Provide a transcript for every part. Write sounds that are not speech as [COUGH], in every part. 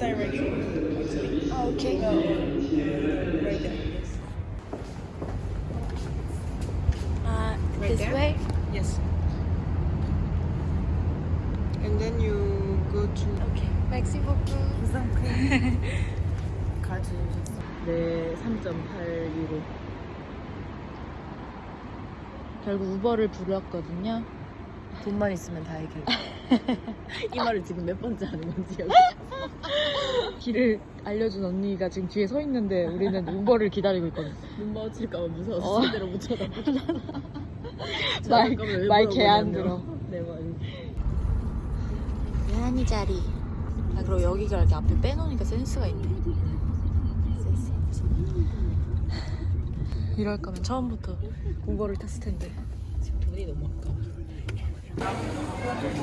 direction, actually. 아, 오케이. No, right there. Yes. 아, Right this there? way? Yes. And then you go to. 오케이. 맥시 보크. 가져오셨어. 네, 3.8 유로. 결국 우버를 불렀거든요. 돈만 있으면 다 해결. 이 말을 지금 몇 번째 하는 건지 여기. 길을 알려준 언니가 지금 뒤에 서 있는데 우리는 우버를 기다리고 있거든. 눈 마주칠까봐 무서워서 어. 제대로 못 쳐다보잖아. 말- 말개안 들어. 내 말이. 예한이 자리. 아, 그리고 여기가 이렇게 앞에 빼놓으니까 센스가 있네. 센스. 이럴 거면 처음부터 우버를 탔을 텐데. 지금 돈이 너무 아까워.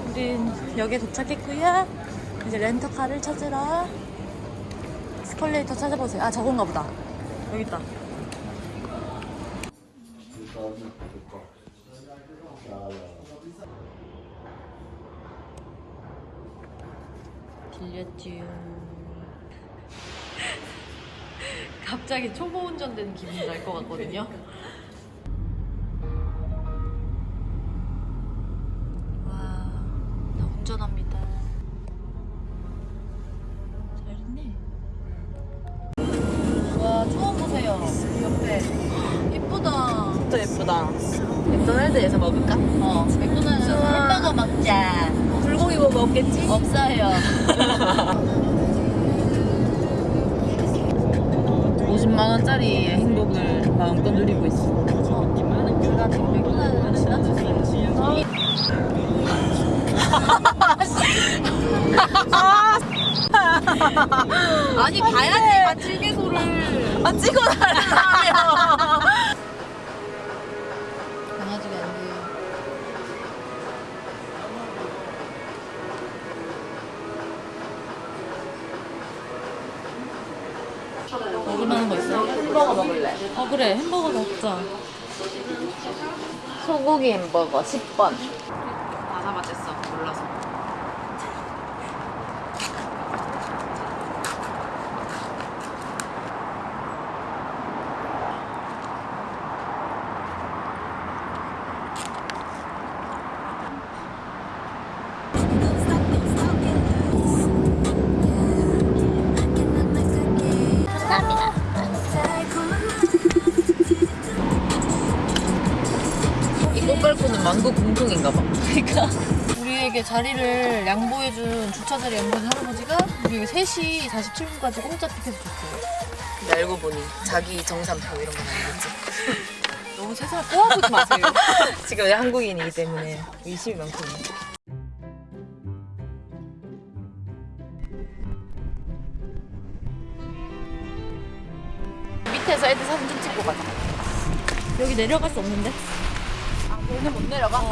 우린 역에 도착했고요. 이제 렌터카를 찾으러 스컬레이터 찾아보세요. 아 저건가 보다. 여기 있다. 빌렸지요. [LAUGHS] 갑자기 초보 운전되는 기분이 날것 같거든요. 없어요. 50만 원짜리의 행복을 마음껏 누리고 있어. 지나쳤어요. 아니 가야지 같이 개소를 아 찍어 달라 그래 햄버거 먹자 소고기 햄버거 10번. 공통인가 봐. 그러니까 우리에게 자리를 양보해준 주차 자리 양보해준 할아버지가 우리 3시 47분까지 공짜 티켓을 줬어요 근데 알고 보니 자기 정산표 이런 건 아니겠지. [LAUGHS] 너무 세상을 꼬아보지 마세요 [LAUGHS] 지금 한국인이기 때문에 의심이 많거든요. 밑에서 애들 사진 좀 찍고 가자 여기 내려갈 수 없는데? 아 여기는 못 내려가? 해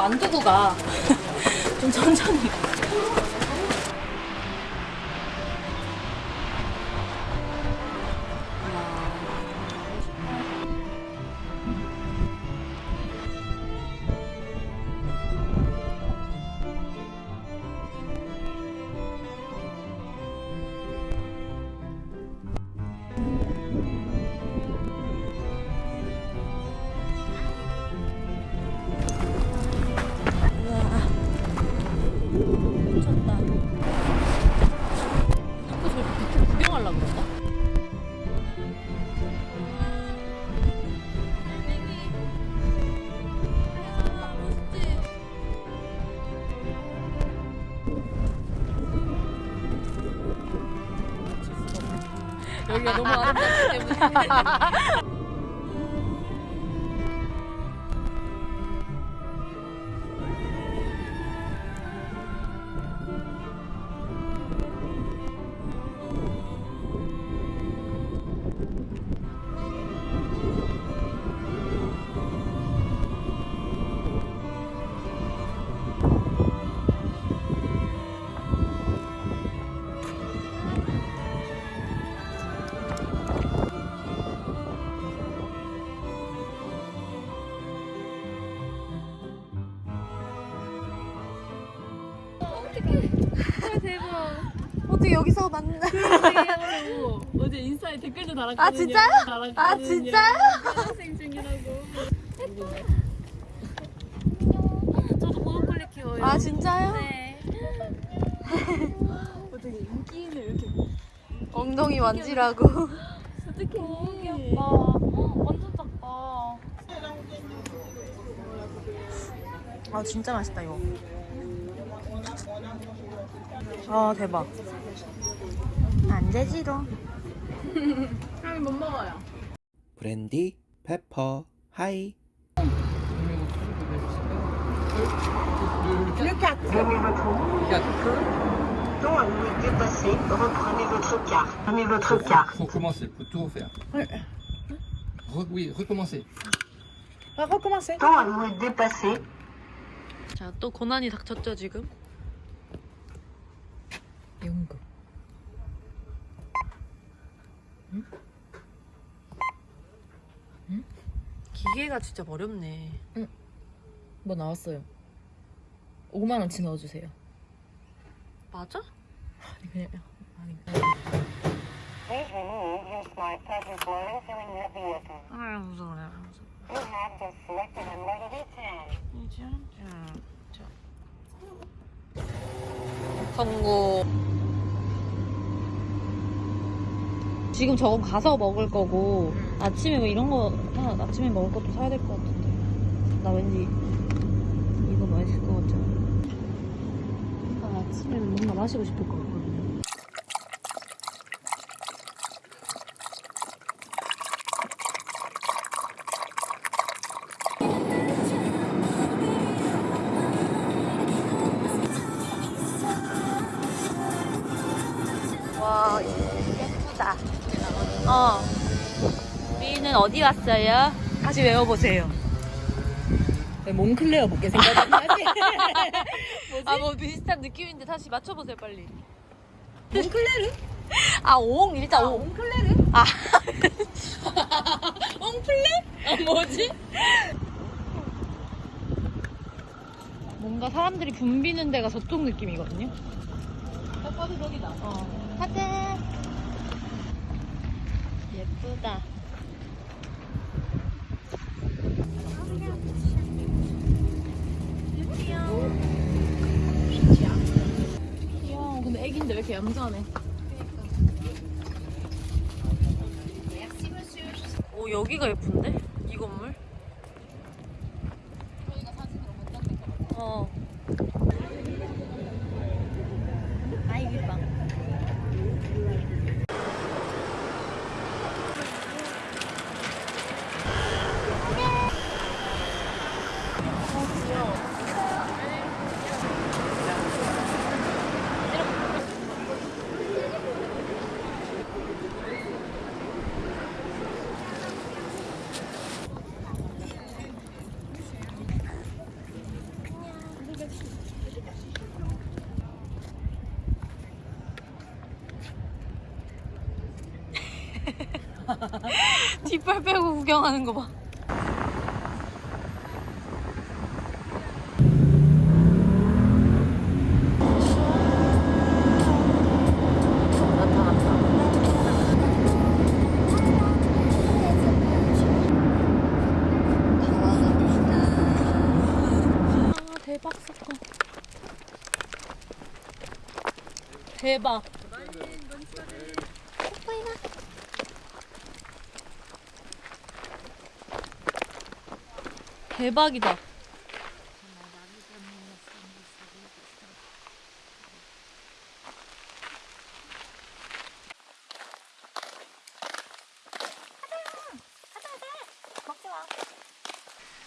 안 두고 가. [LAUGHS] 좀 천천히. 여기가 너무 아름답기 때문에 [LAUGHS] 여기서 만나. [LAUGHS] 어제 인스타에 댓글도 달았거든요. 아, 진짜요? 달았거든요. 아, 진짜요? 학생 중이라고. 저도 보너콜리 키워요. 아 진짜요? 네. 어떻게 인기 있는 이렇게 엉덩이 만지라고. 어떡해. 귀엽다. 완전 작다. 아 진짜 맛있다 이거. 아 대박. 안 되지롱. 형이 못 먹어요. 브랜디, 페퍼, 하이. Non, elle est dépassée. Reprenez votre carte. Prenez votre carte. Faut commencer, faut tout refaire. Re- oui, recommencer. On va recommencer. Non, elle est dépassée. 자또 고난이 닥쳤죠 지금? 연극. 기계가 진짜 어렵네. 뭐 나왔어요. 5만 원치 넣어주세요. 맞아? 아니 그냥 아니. 아 무서워. 무서워. You have just selected a negative 10. 성공. 지금 저거 가서 먹을 거고 아침에 뭐 이런 거 하나 아침에 먹을 것도 사야 될 것 같은데 나 왠지 이거 맛있을 것 같잖아. 아, 아침에 뭔가 마시고 싶을 것 같거든요. 와 예쁘다. 어. 우리는 어디 왔어요? 다시 외워보세요. 몽클레어 먹게 생각하지? 아 뭐 비슷한 느낌인데 다시 맞춰보세요 빨리. 옹클레르? 아 옹, 일단 옹. 옹클레르? 아. [LAUGHS] 옹플레? 아 뭐지? 뭔가 사람들이 붐비는 데가 저쪽 느낌이거든요. 딱 봐도 저기다. 어. 가자. 예쁘다. 귀여워. 근데 애기인데 왜 이렇게 얌전해? 오 여기가 예쁜데? 이 건물? 어. 아이 예뻐. [LAUGHS] 뒷발 빼고 구경하는 거 봐. 아, 대박 사건. 대박. 대박이다.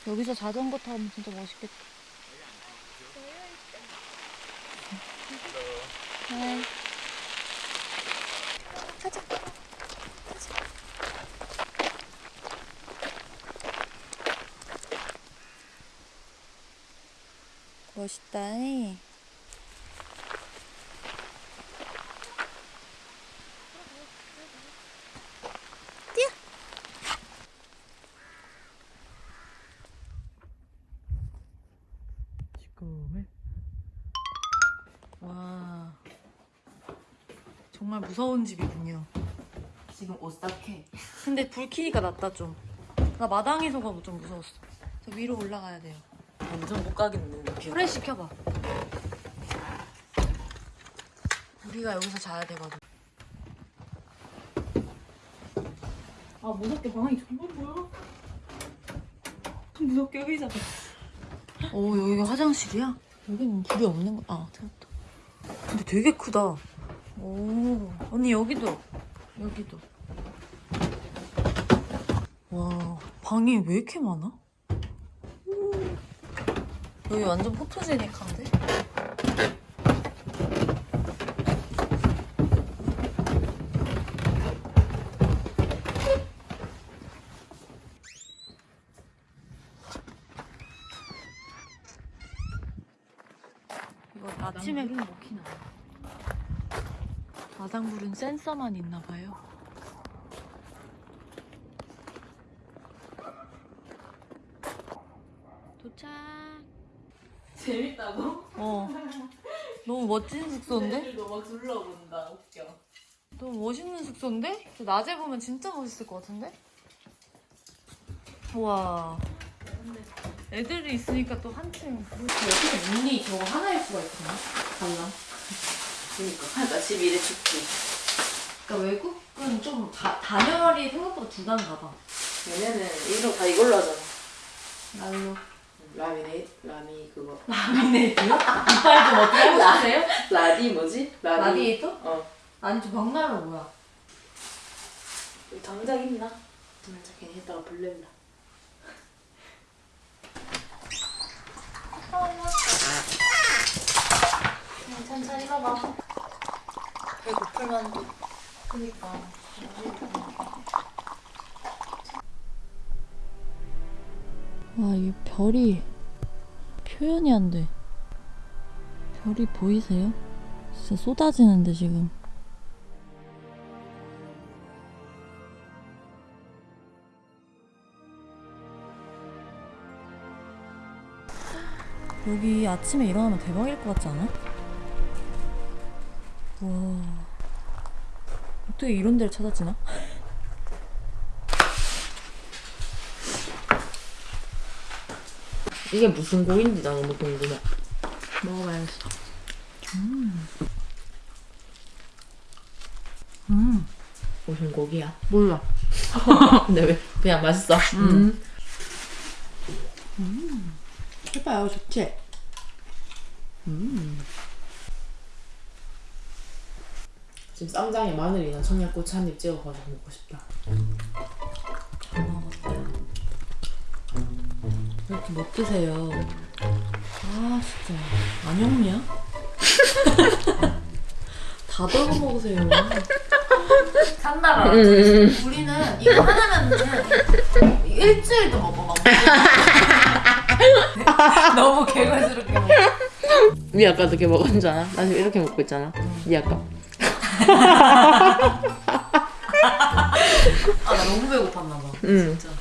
여기서 자전거 타면 진짜 멋있겠다. 네. 가자. 가자. 멋있다. 이. 와. 정말 무서운 집이군요. 지금 옷 싹해. 근데 불 켜니까 낫다 좀. 나 마당에서가 좀 무서웠어. 저 위로 올라가야 돼요. 완전 못 가겠는데. 뷰. 프레시 켜봐. 우리가 여기서 자야 되거든. 아 무섭게 방이 정말 뭐야? 좀 무섭게 의자. 오 여기가 화장실이야? 여기는 불이 없는 거. 아 태웠다. 근데 되게 크다. 오 언니 여기도 여기도. 와 방이 왜 이렇게 많아? 오. 여기 완전 포토제닉한데? 이거 아침에 못 키나. 마당불은 센서만 있나 봐요. 도착. 재밌다고? 어. 너무 멋진 숙소인데? 너막 둘러본다. 웃겨. 너무 멋있는 숙소인데? 낮에 보면 진짜 멋있을 것 같은데? 우와. 애들이 있으니까 또 한층. 어떻게 문이 저거 하나일 수가 있구나. 달라. 그니까. 그러니까 집이 이래 춥지. 그러니까 외국은 좀 다, 단열이 생각보다 두 단가 봐. 얘네는 이로 다 이걸로 하잖아. 날로. 라미네이트? 라미 그거. [LAUGHS] 라미네이트요? 이빨 좀 어떻게 하고 싶으세요? 라디 뭐지? 라디. 라디에이터? 어. 아니 저 벽난로 뭐야? 당장 있나? 당장 괜히 했다가 불렀나? 그냥 천천히 가봐. 배고플 만도. 그니까. 와, 이 별이 표현이 안 돼. 별이 보이세요? 진짜 쏟아지는데 지금. 여기 아침에 일어나면 대박일 것 같지 않아? 와. 어떻게 이런 데를 찾았지나? 이게 무슨 고인지 나 너무 궁금해. 먹어봐야겠어. 무슨 고기야? 몰라. [LAUGHS] 근데 왜 그냥 맛있어? 음. 해봐요, 좋지? 지금 쌈장에 마늘이나 청양고추 한 입 찍어가지고 먹고 싶다. 이렇게 못 드세요. 아, 진짜. 안영미야? [LAUGHS] 다 덜어 먹으세요. 산나라. 우리는 이거 하나면은 일주일도 먹어, 막. [LAUGHS] 너무 개걸스럽게 먹어. 니 아까 어떻게 알아? 나 지금 이렇게 먹고 있잖아. 니 아까. 아, 나 너무 배고팠나 봐. 응. 진짜.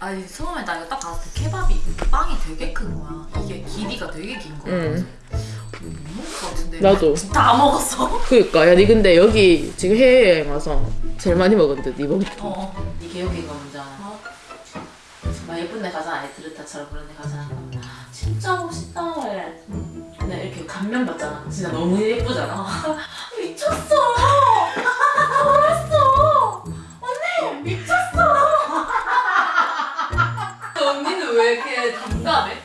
아니, 처음에 나 이거 딱 봤을 때 케밥이 빵이 되게 큰 거야. 이게 길이가 되게 긴 거야. 응. 못 먹을 것 같은데. 나도. 다 먹었어. 그니까 야니 근데 여기 지금 해외여행 와서 제일 많이 먹었는데 니 먹을 때. 어. 이게 여기가 뭔지 알아? 막 예쁜 데 가잖아. 에트르타처럼 그런 데 가잖아. 아, 진짜 멋있다. 해. 근데 이렇게 감면 받잖아. 진짜 너무 예쁘잖아. [LAUGHS] 미쳤어. [LAUGHS] 잘했어. 언니 미쳤어. 언니는 왜 이렇게 담담해?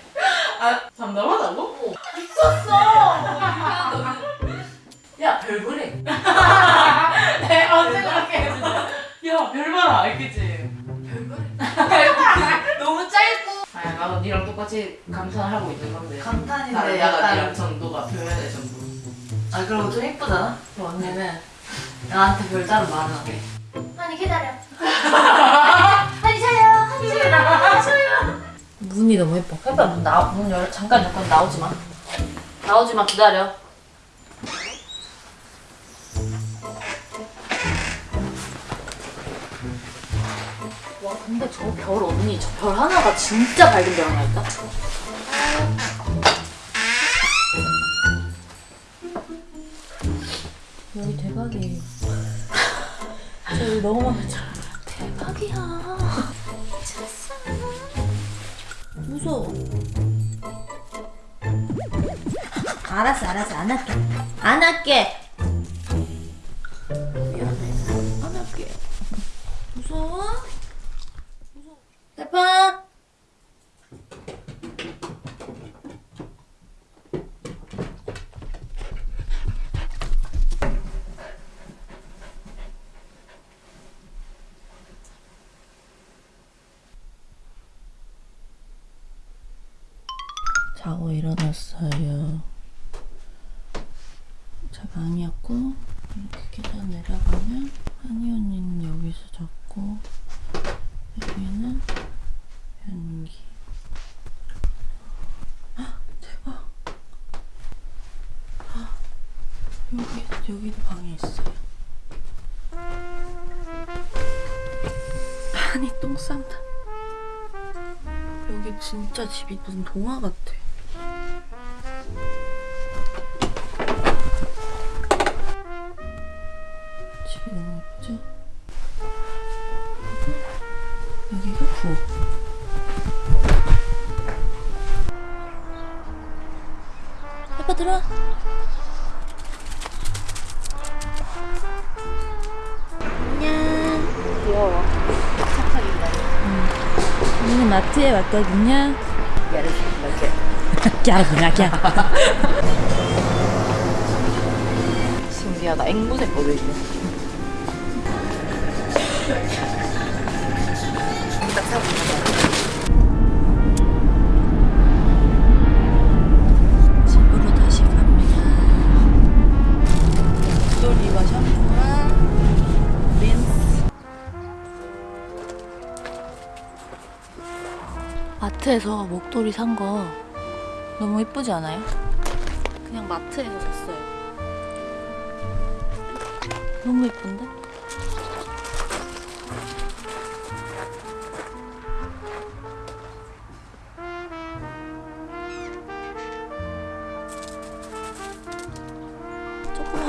아 담담하다고? 야 별 보래. 내가 언제 그렇게 했어? 야 별 봐라 알겠지? 너무 짧고 아야 나도 니랑 똑같이 감탄하고 있는 건데. 감탄인데 약간 니랑 정도가 표현의 전부. 아 그럼 좀 예쁘잖아? 그럼 언니는 나한테 별다른 말은 안 해. 아니 기다려. [LAUGHS] 아니 저요. 문이 너무 예뻐. 해봐 문 나, 문 열, 잠깐 열건 나오지 마. 나오지 마 기다려. 와 근데 저 별 언니 저 별 하나가 진짜 밝은 별 하나 있다. 여기 대박이에요. [LAUGHS] 여기 너무 많아. 대박이야. 무서워. 알았어, 알았어. 안 할게. 안 할게. 자고 일어났어요. 아니었고 이렇게 계단 내려가면 한이 언니는 여기서 잤고 여기는 변기. 헉, 대박. 헉, 여기 여기도 방이 있어요. 한이 똥 싼다. 여기 진짜 집이 무슨 동화 같아. 그리고 여기가 부엌. 아빠 들어와. 안녕. 귀여워. 우리는 마트에 왔거든요. 깨알구나, 깨알. [LAUGHS] 신기하다. 앵무새 거도 있네. 마트에서 목도리 산 거 너무 예쁘지 않아요? 그냥 마트에서 샀어요. 너무 예쁜데?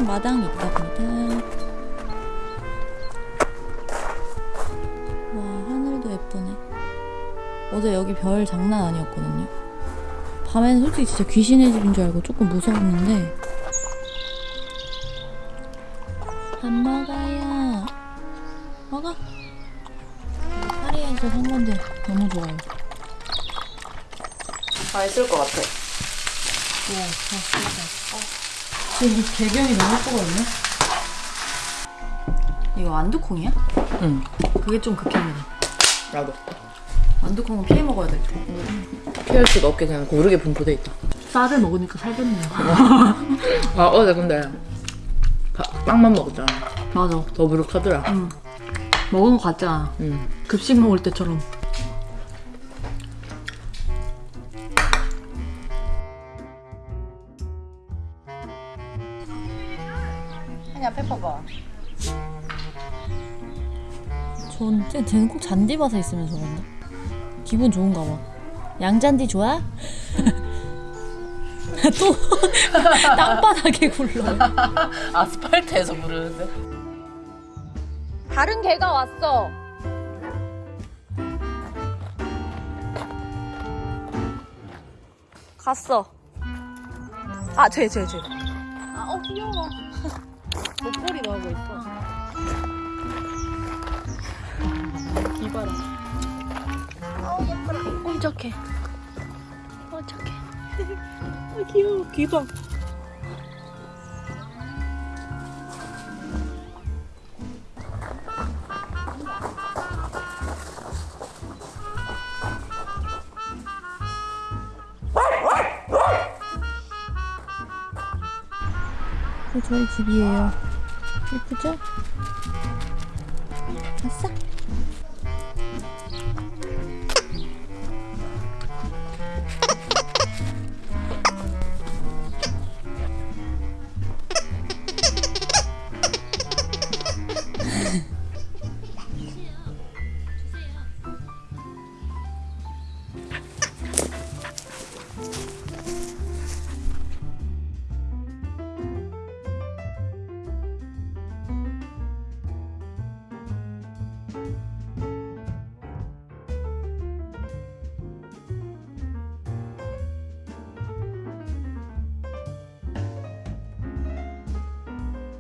마당이 있답니다. 와, 하늘도 예쁘네. 어제 여기 별 장난 아니었거든요. 밤에는 솔직히 진짜 귀신의 집인 줄 알고 조금 무서웠는데. 밥 먹어요. 먹어. 파리에서 산 건데 너무 좋아요. 맛있을 것 같아. 지금 이 배경이 너무 예쁘거든요? 이거 완두콩이야? 응. 그게 좀 극혐이다. 나도. 완두콩은 피해 먹어야 될 때. 피할 수가 없게 그냥 고르게 분포돼 있다. 쌀을 먹으니까 살겠네요. [LAUGHS] 아, 어제 근데 바- 빵만 먹었잖아. 맞아. 더부룩하더라. 응. 먹은 거 같잖아. 응. 급식 먹을 때처럼. 쟤- 쟤는 꼭 잔디밭에 있으면 저런다. 기분 좋은가 봐. 양잔디 좋아? [LAUGHS] 또 [LAUGHS] 땅바닥에 굴러요. [LAUGHS] 아스팔트에서 부르는데. 다른 개가 왔어. 갔어. 아, 쟤, 쟤, 쟤. 아, 어, 귀여워. 목걸이 넣고 있어. 기봐라. 어, 예뻐라. 어, 착해. 어, 착해. 아, 귀여워. 귀봐. 어, 저희 집이에요. 예쁘죠?